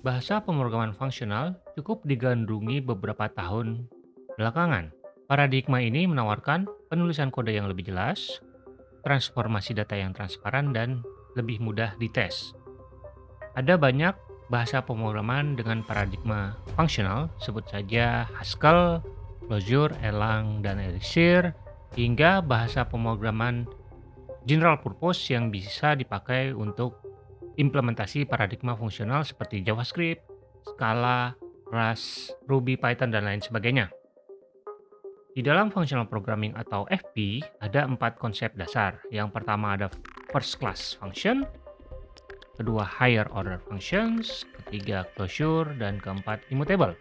Bahasa pemrograman fungsional cukup digandrungi beberapa tahun belakangan. Paradigma ini menawarkan penulisan kode yang lebih jelas, transformasi data yang transparan, dan lebih mudah dites. Ada banyak bahasa pemrograman dengan paradigma fungsional, sebut saja Haskell, Clojure, Erlang, dan Elixir, hingga bahasa pemrograman general purpose yang bisa dipakai untuk implementasi paradigma fungsional seperti JavaScript, Scala, Rust, Ruby, Python, dan lain sebagainya. Di dalam functional programming atau FP, ada empat konsep dasar. Yang pertama ada first class function, kedua higher order functions, ketiga closure, dan keempat immutable.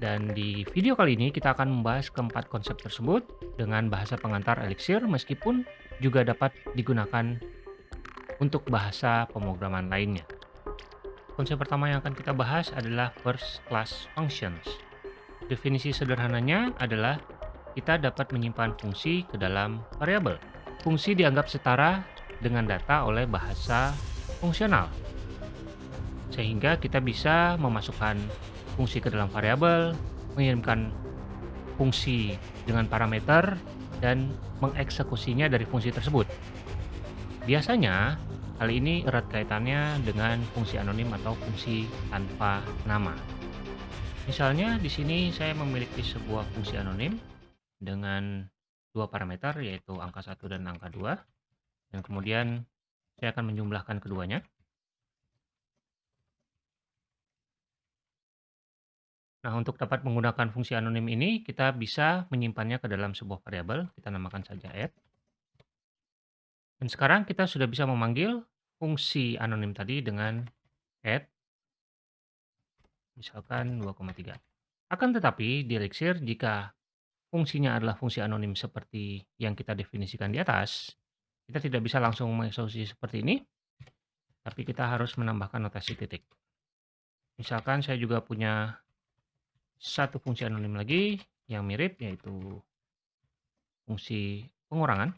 Dan di video kali ini kita akan membahas keempat konsep tersebut dengan bahasa pengantar Elixir meskipun juga dapat digunakan untuk bahasa pemrograman lainnya. Konsep pertama yang akan kita bahas adalah first class functions. Definisi sederhananya adalah kita dapat menyimpan fungsi ke dalam variabel. Fungsi dianggap setara dengan data oleh bahasa fungsional. Sehingga kita bisa memasukkan fungsi ke dalam variabel, mengirimkan fungsi dengan parameter, dan mengeksekusinya dari fungsi tersebut. Biasanya, hal ini erat kaitannya dengan fungsi anonim atau fungsi tanpa nama. Misalnya di sini saya memiliki sebuah fungsi anonim dengan dua parameter yaitu angka 1 dan angka 2 dan kemudian saya akan menjumlahkan keduanya. Nah, untuk dapat menggunakan fungsi anonim ini, kita bisa menyimpannya ke dalam sebuah variabel. Kita namakan saja add. Dan sekarang kita sudah bisa memanggil fungsi anonim tadi dengan add. Misalkan 2,3. Akan tetapi, di Elixir, jika fungsinya adalah fungsi anonim seperti yang kita definisikan di atas, kita tidak bisa langsung mengeksekusi seperti ini, tapi kita harus menambahkan notasi titik. Misalkan saya juga punya satu fungsi anonim lagi yang mirip yaitu fungsi pengurangan.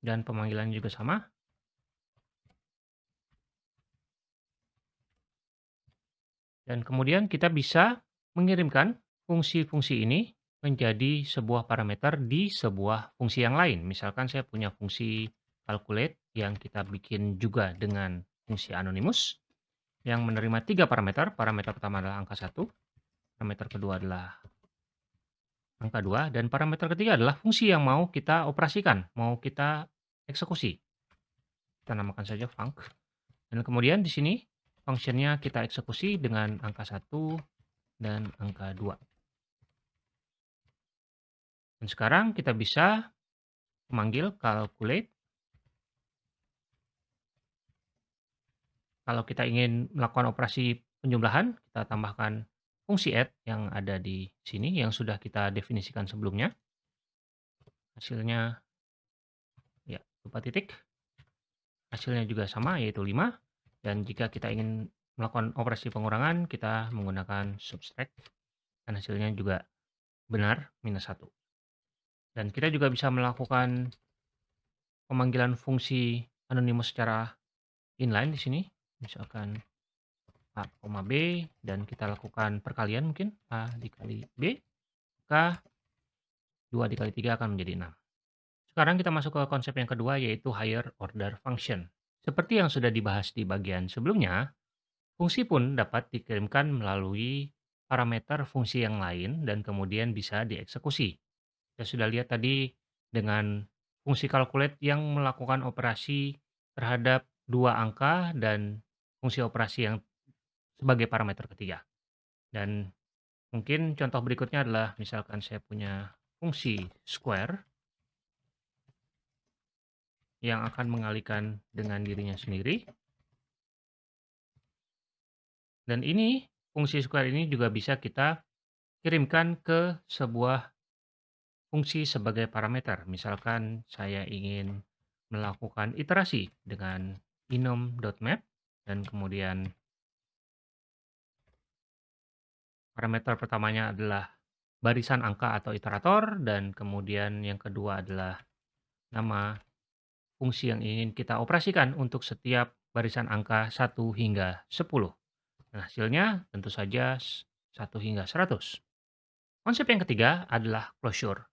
Dan pemanggilan juga sama. Dan kemudian kita bisa mengirimkan fungsi-fungsi ini menjadi sebuah parameter di sebuah fungsi yang lain. Misalkan saya punya fungsi calculate yang kita bikin juga dengan fungsi anonymous yang menerima tiga parameter. Parameter pertama adalah angka 1, parameter kedua adalah angka 2, dan parameter ketiga adalah fungsi yang mau kita operasikan, mau kita eksekusi. Kita namakan saja func. Dan kemudian di sini fungsinya kita eksekusi dengan angka 1 dan angka 2. Dan sekarang kita bisa memanggil calculate Kalau kita ingin melakukan operasi penjumlahan, kita tambahkan fungsi add yang ada di sini yang sudah kita definisikan sebelumnya. Hasilnya ya lupa titik. Hasilnya juga sama yaitu 5 dan jika kita ingin melakukan operasi pengurangan kita menggunakan subtract dan hasilnya juga benar minus 1. Dan kita juga bisa melakukan pemanggilan fungsi anonymous secara inline di sini misalkan A, B dan kita lakukan perkalian mungkin A dikali B maka 2 dikali 3 akan menjadi 6 sekarang kita masuk ke konsep yang kedua yaitu higher order function. Seperti yang sudah dibahas di bagian sebelumnya fungsi pun dapat dikirimkan melalui parameter fungsi yang lain dan kemudian bisa dieksekusi. Kita sudah lihat tadi dengan fungsi calculate yang melakukan operasi terhadap dua angka dan fungsi operasi yang sebagai parameter ketiga. Dan mungkin contoh berikutnya adalah misalkan saya punya fungsi square yang akan mengalihkan dengan dirinya sendiri. Dan ini, fungsi square ini juga bisa kita kirimkan ke sebuah fungsi sebagai parameter. Misalkan saya ingin melakukan iterasi dengan inom.map dan kemudian parameter pertamanya adalah barisan angka atau iterator dan kemudian yang kedua adalah nama fungsi yang ingin kita operasikan untuk setiap barisan angka 1 hingga 10. Dan hasilnya tentu saja 1 hingga 100. Konsep yang ketiga adalah closure.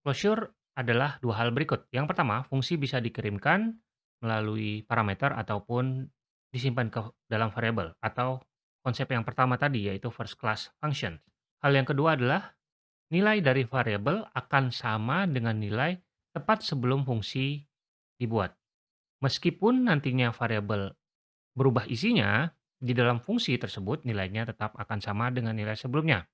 Closure adalah dua hal berikut. Yang pertama, fungsi bisa dikirimkan melalui parameter ataupun disimpan ke dalam variabel atau konsep yang pertama tadi yaitu first class function. Hal yang kedua adalah nilai dari variabel akan sama dengan nilai tepat sebelum fungsi dibuat. Meskipun nantinya variabel berubah isinya, di dalam fungsi tersebut nilainya tetap akan sama dengan nilai sebelumnya.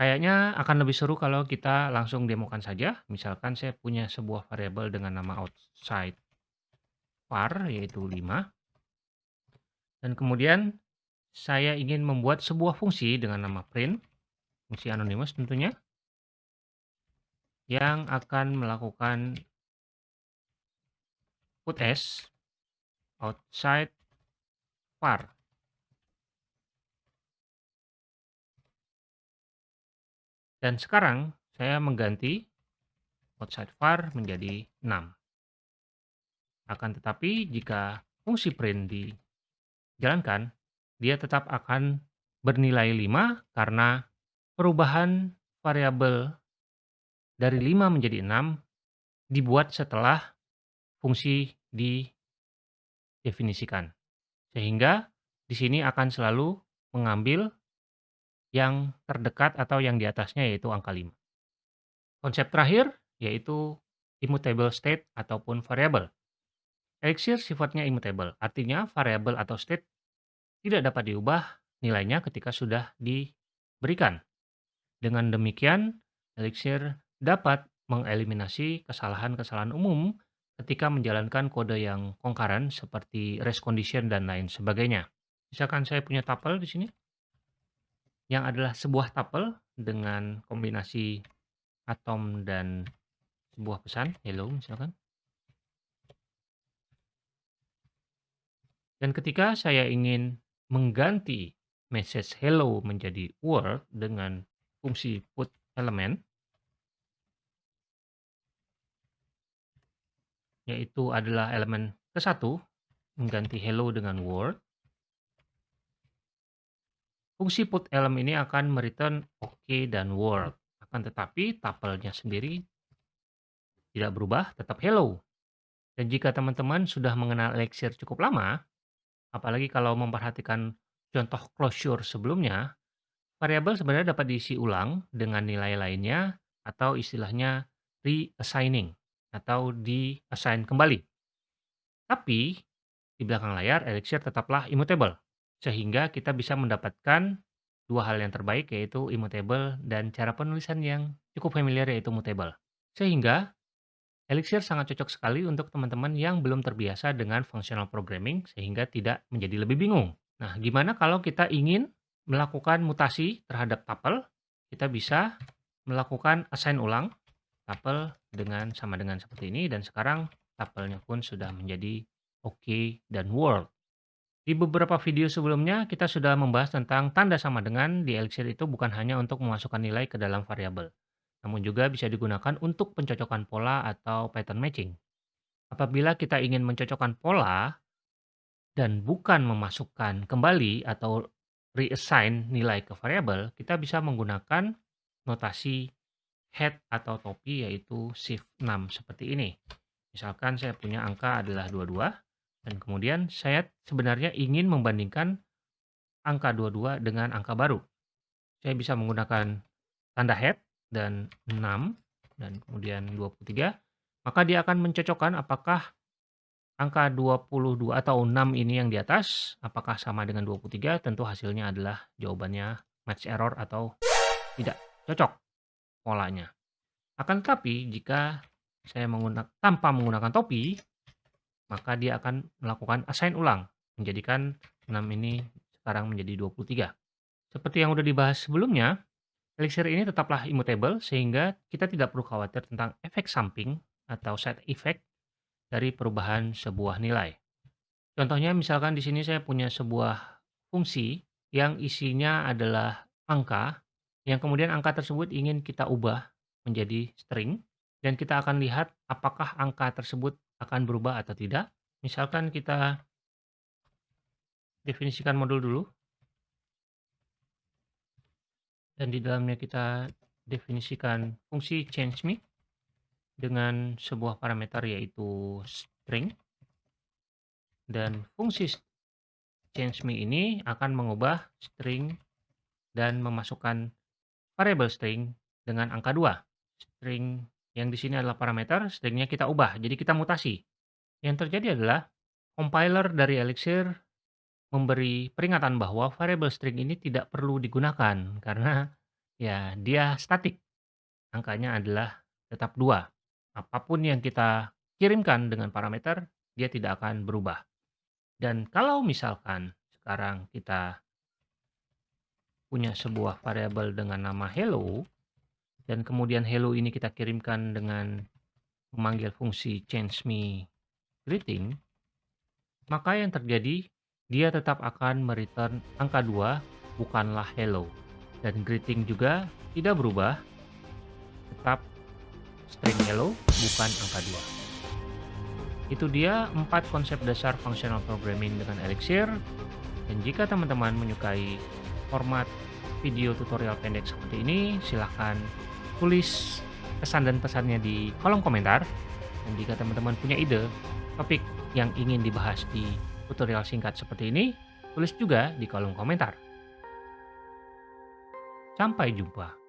Kayaknya akan lebih seru kalau kita langsung demokan saja. Misalkan saya punya sebuah variabel dengan nama outside var yaitu 5. Dan kemudian saya ingin membuat sebuah fungsi dengan nama print, fungsi anonymous tentunya, yang akan melakukan put s outside var. Dan sekarang saya mengganti outside var menjadi 6. Akan tetapi jika fungsi print dijalankan, dia tetap akan bernilai 5 karena perubahan variabel dari 5 menjadi 6 dibuat setelah fungsi didefinisikan. Sehingga di sini akan selalu mengambil yang terdekat atau yang di atasnya yaitu angka 5. Konsep terakhir yaitu immutable state ataupun variable. Elixir sifatnya immutable, artinya variable atau state tidak dapat diubah nilainya ketika sudah diberikan. Dengan demikian, Elixir dapat mengeliminasi kesalahan-kesalahan umum ketika menjalankan kode yang concurrent seperti race condition dan lain sebagainya. Misalkan saya punya tuple di sini, yang adalah sebuah tuple dengan kombinasi atom dan sebuah pesan, hello misalkan. Dan ketika saya ingin mengganti message hello menjadi word dengan fungsi put element, yaitu adalah elemen ke satu, mengganti hello dengan word, Fungsi put element ini akan mereturn OK dan world. Akan tetapi tuple-nya sendiri tidak berubah, tetap hello. Dan jika teman-teman sudah mengenal Elixir cukup lama, apalagi kalau memperhatikan contoh closure sebelumnya, variabel sebenarnya dapat diisi ulang dengan nilai lainnya atau istilahnya reassigning atau di-assign kembali. Tapi di belakang layar Elixir tetaplah immutable. Sehingga kita bisa mendapatkan dua hal yang terbaik yaitu immutable dan cara penulisan yang cukup familiar yaitu mutable. Sehingga Elixir sangat cocok sekali untuk teman-teman yang belum terbiasa dengan functional programming sehingga tidak menjadi lebih bingung. Nah, gimana kalau kita ingin melakukan mutasi terhadap tuple? Kita bisa melakukan assign ulang tuple dengan sama dengan seperti ini dan sekarang tuple-nya pun sudah menjadi okay dan world. Di beberapa video sebelumnya, kita sudah membahas tentang tanda sama dengan di Elixir itu bukan hanya untuk memasukkan nilai ke dalam variabel, namun juga bisa digunakan untuk pencocokan pola atau pattern matching. Apabila kita ingin mencocokkan pola dan bukan memasukkan kembali atau reassign nilai ke variabel, kita bisa menggunakan notasi head atau topi yaitu shift 6 seperti ini. Misalkan saya punya angka adalah 22, dan kemudian saya sebenarnya ingin membandingkan angka 22 dengan angka baru. Saya bisa menggunakan tanda head dan 6 dan kemudian 23. Maka dia akan mencocokkan apakah angka 22 atau 6 ini yang di atas apakah sama dengan 23 tentu hasilnya adalah jawabannya match error atau tidak cocok polanya. Akan tetapi jika saya menggunakan tanpa menggunakan topi maka dia akan melakukan assign ulang, menjadikan 6 ini sekarang menjadi 23. Seperti yang sudah dibahas sebelumnya, Elixir ini tetaplah immutable sehingga kita tidak perlu khawatir tentang efek samping atau side effect dari perubahan sebuah nilai. Contohnya misalkan di sini saya punya sebuah fungsi yang isinya adalah angka, yang kemudian angka tersebut ingin kita ubah menjadi string, dan kita akan lihat apakah angka tersebut akan berubah atau tidak. Misalkan kita definisikan modul dulu. Dan di dalamnya kita definisikan fungsi change me dengan sebuah parameter yaitu string. Dan fungsi change me ini akan mengubah string dan memasukkan variable string dengan angka 2. String yang di sini adalah parameter, stringnya kita ubah, jadi kita mutasi. Yang terjadi adalah compiler dari Elixir memberi peringatan bahwa variable string ini tidak perlu digunakan karena ya dia statik. Angkanya adalah tetap 2. Apa pun yang kita kirimkan dengan parameter, dia tidak akan berubah. Dan kalau misalkan sekarang kita punya sebuah variabel dengan nama hello, dan kemudian hello ini kita kirimkan dengan memanggil fungsi change me greeting, maka yang terjadi dia tetap akan mereturn angka 2, bukanlah hello. Dan greeting juga tidak berubah, tetap string hello, bukan angka 2. Itu dia empat konsep dasar functional programming dengan Elixir. Dan jika teman-teman menyukai format video tutorial pendek seperti ini, silahkan tulis pesan dan pesannya di kolom komentar. Dan jika teman-teman punya ide topik yang ingin dibahas di tutorial singkat seperti ini, tulis juga di kolom komentar. Sampai jumpa.